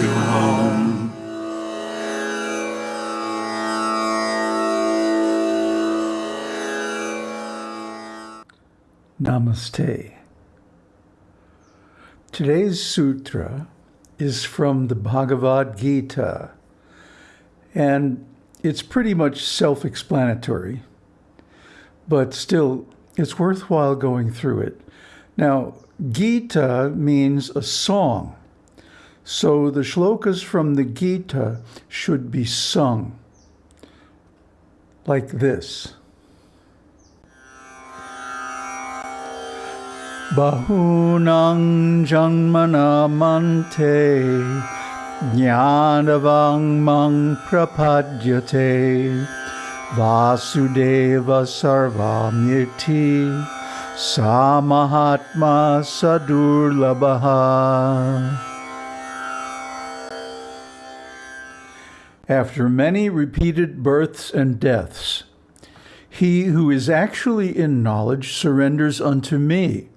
you home. Namaste. Today's sutra is from the Bhagavad Gita, and it's pretty much self-explanatory, but still, it's worthwhile going through it. Now, Gita means a song, so the shlokas from the Gita should be sung like this. Bahunang janmanamante jnanavang mang prapadyate vasudeva sarvamyati samahatma sadurlabaha. After many repeated births and deaths, he who is actually in knowledge surrenders unto me,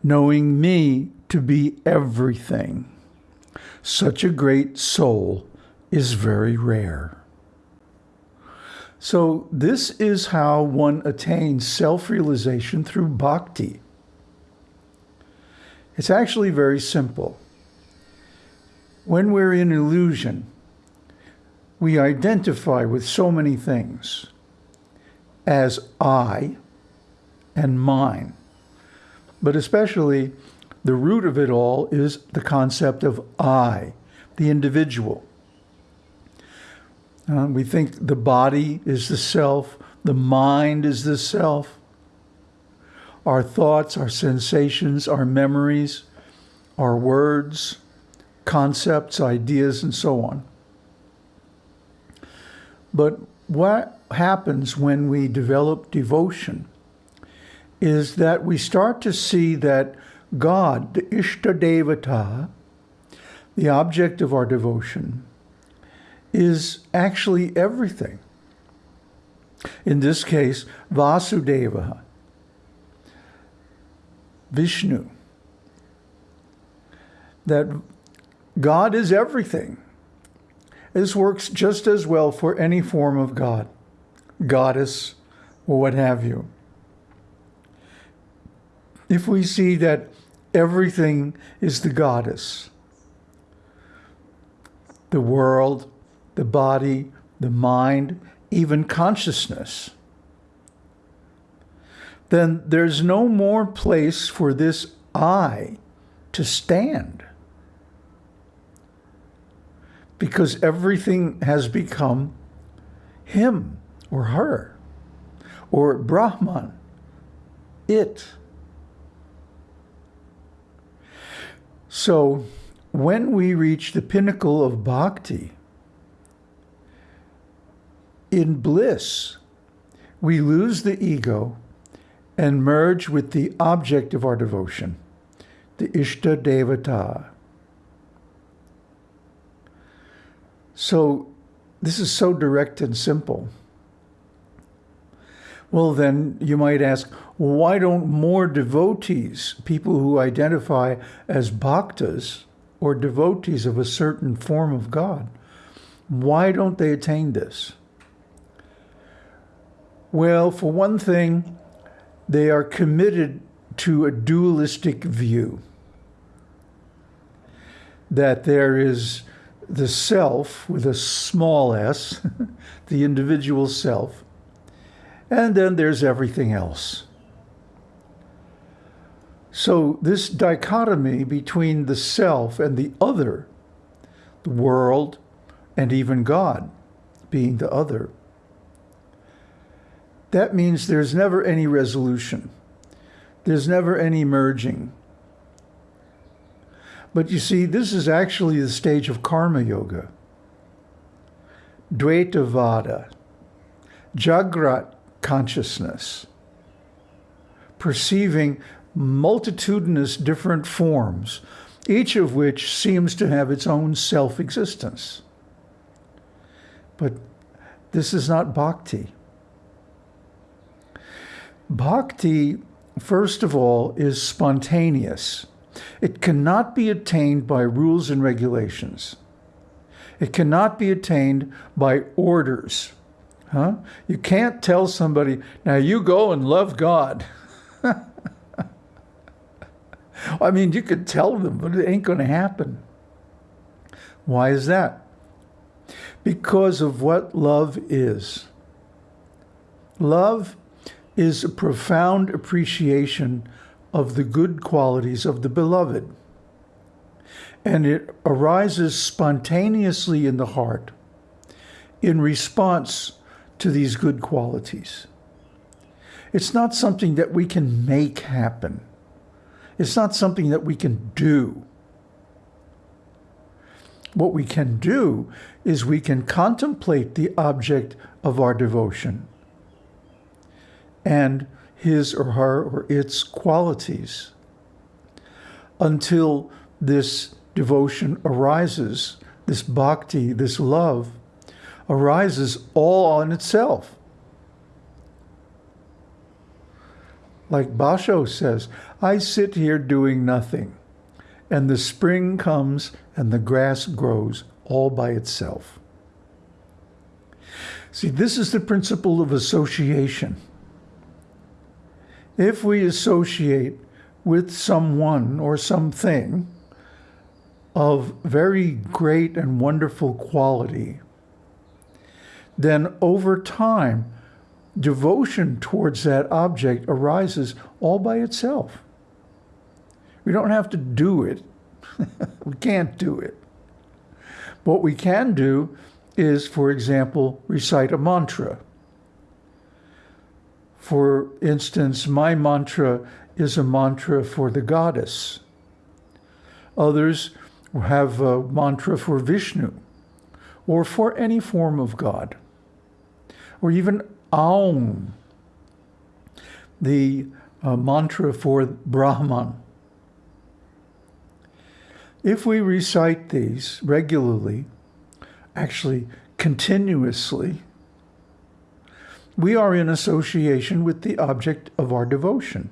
knowing me to be everything. Such a great soul is very rare. So this is how one attains self-realization through bhakti. It's actually very simple. When we're in illusion, we identify with so many things as I and mine. But especially, the root of it all is the concept of I, the individual. Uh, we think the body is the self, the mind is the self. Our thoughts, our sensations, our memories, our words, concepts, ideas, and so on. But what happens when we develop devotion is that we start to see that God, the Ishtadevata, the object of our devotion, is actually everything. In this case, Vasudeva, Vishnu, that God is everything. This works just as well for any form of God, goddess, or what have you. If we see that everything is the goddess, the world, the body, the mind, even consciousness, then there's no more place for this I to stand because everything has become him or her or Brahman, it. So when we reach the pinnacle of bhakti, in bliss, we lose the ego and merge with the object of our devotion, the Ishta Devata. So this is so direct and simple. Well, then you might ask, why don't more devotees, people who identify as bhaktas or devotees of a certain form of God, why don't they attain this? Well, for one thing, they are committed to a dualistic view that there is the self with a small s, the individual self, and then there's everything else. So this dichotomy between the self and the other, the world, and even God being the other, that means there's never any resolution. There's never any merging. But you see, this is actually the stage of karma yoga. Dvaitavada, Jagrat consciousness, perceiving multitudinous different forms, each of which seems to have its own self-existence. But this is not bhakti. Bhakti, first of all, is spontaneous. It cannot be attained by rules and regulations. It cannot be attained by orders. Huh? You can't tell somebody, now you go and love God. I mean, you could tell them, but it ain't going to happen. Why is that? Because of what love is. Love is a profound appreciation of the good qualities of the beloved. And it arises spontaneously in the heart in response to these good qualities. It's not something that we can make happen. It's not something that we can do. What we can do is we can contemplate the object of our devotion and his or her or its qualities until this devotion arises, this bhakti, this love, arises all on itself. Like Basho says, I sit here doing nothing, and the spring comes and the grass grows all by itself. See, this is the principle of association if we associate with someone or something of very great and wonderful quality, then over time, devotion towards that object arises all by itself. We don't have to do it. we can't do it. What we can do is, for example, recite a mantra. For instance, my mantra is a mantra for the goddess. Others have a mantra for Vishnu or for any form of God, or even Aum, the uh, mantra for Brahman. If we recite these regularly, actually continuously, we are in association with the object of our devotion.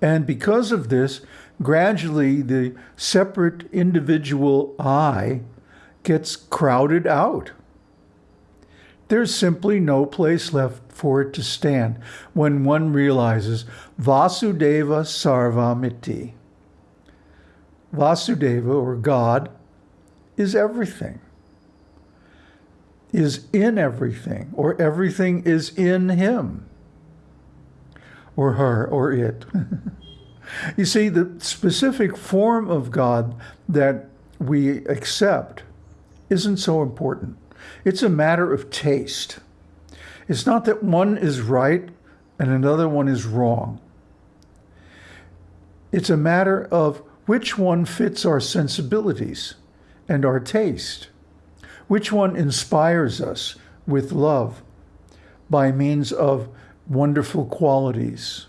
And because of this, gradually the separate individual I gets crowded out. There's simply no place left for it to stand when one realizes Vasudeva Sarvamiti. Vasudeva, or God, is everything is in everything, or everything is in him, or her, or it. you see, the specific form of God that we accept isn't so important. It's a matter of taste. It's not that one is right and another one is wrong. It's a matter of which one fits our sensibilities and our taste. Which one inspires us with love by means of wonderful qualities?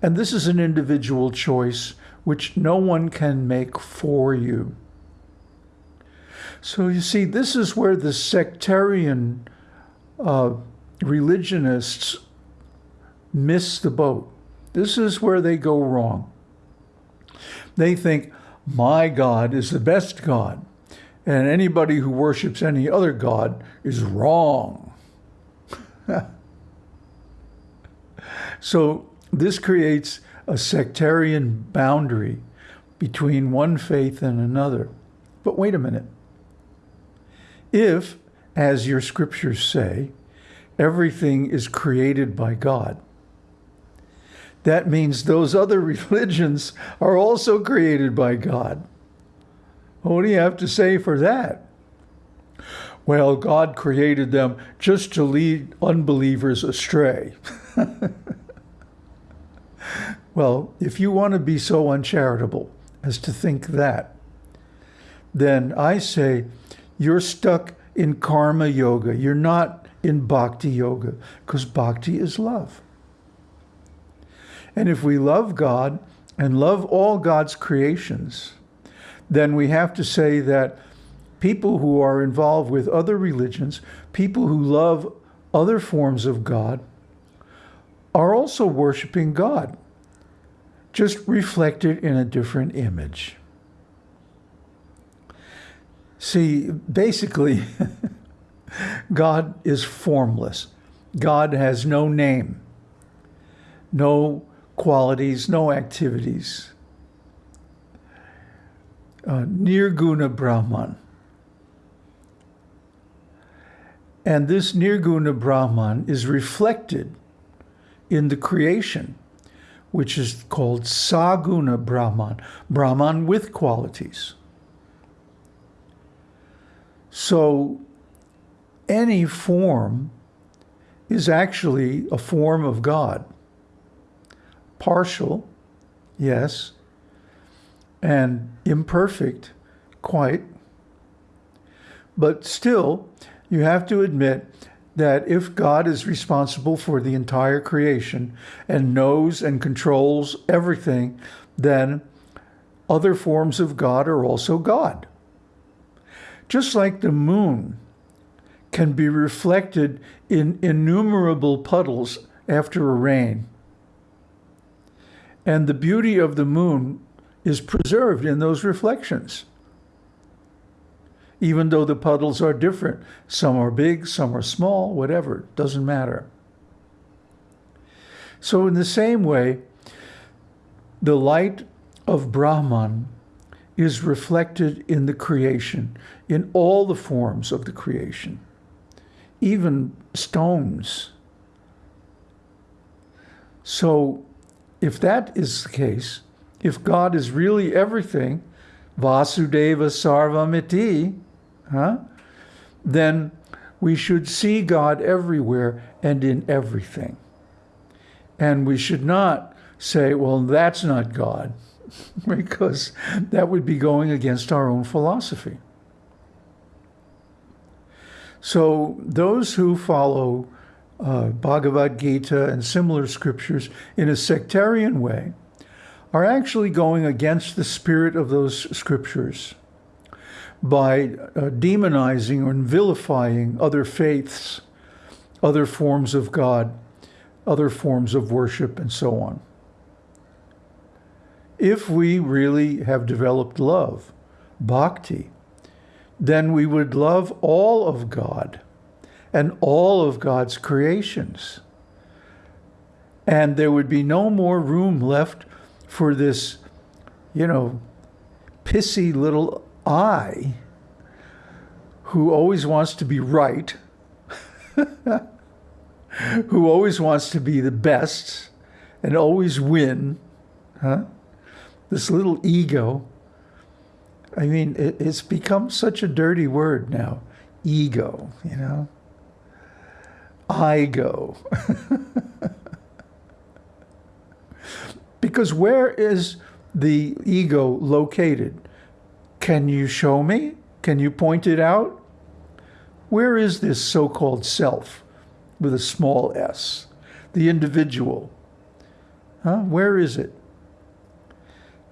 And this is an individual choice which no one can make for you. So you see, this is where the sectarian uh, religionists miss the boat. This is where they go wrong. They think, my God is the best God and anybody who worships any other god is wrong. so this creates a sectarian boundary between one faith and another. But wait a minute. If, as your scriptures say, everything is created by God, that means those other religions are also created by God. What do you have to say for that? Well, God created them just to lead unbelievers astray. well, if you want to be so uncharitable as to think that, then I say you're stuck in karma yoga. You're not in bhakti yoga because bhakti is love. And if we love God and love all God's creations, then we have to say that people who are involved with other religions, people who love other forms of God, are also worshiping God, just reflected in a different image. See, basically, God is formless. God has no name, no qualities, no activities. Uh, Nirguna Brahman. And this Nirguna Brahman is reflected in the creation, which is called Saguna Brahman, Brahman with qualities. So any form is actually a form of God. Partial, yes, and imperfect, quite. But still, you have to admit that if God is responsible for the entire creation and knows and controls everything, then other forms of God are also God. Just like the moon can be reflected in innumerable puddles after a rain. And the beauty of the moon is preserved in those reflections. Even though the puddles are different, some are big, some are small, whatever, doesn't matter. So in the same way, the light of Brahman is reflected in the creation, in all the forms of the creation even stones. So if that is the case, if God is really everything, Vasudeva Sarvamiti, huh, then we should see God everywhere and in everything. And we should not say, well, that's not God, because that would be going against our own philosophy. So those who follow uh, Bhagavad Gita and similar scriptures in a sectarian way are actually going against the spirit of those scriptures by uh, demonizing and vilifying other faiths, other forms of God, other forms of worship, and so on. If we really have developed love, bhakti, then we would love all of God and all of God's creations. And there would be no more room left for this, you know, pissy little I who always wants to be right, who always wants to be the best and always win, huh? This little ego I mean, it, it's become such a dirty word now. Ego, you know? I go. because where is the ego located? Can you show me? Can you point it out? Where is this so-called self with a small s? The individual. Huh? Where is it?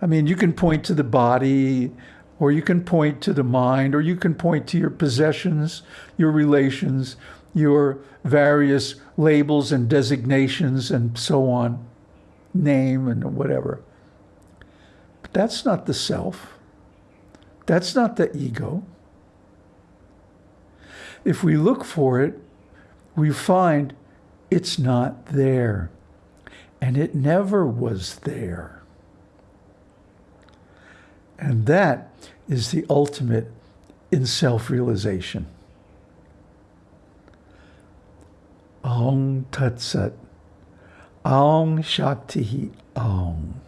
I mean, you can point to the body, or you can point to the mind, or you can point to your possessions, your relations, your various labels and designations and so on, name and whatever. But that's not the self. That's not the ego. If we look for it, we find it's not there. And it never was there. And that is the ultimate in self-realization. Om Tat Sat. Om Shakti Om.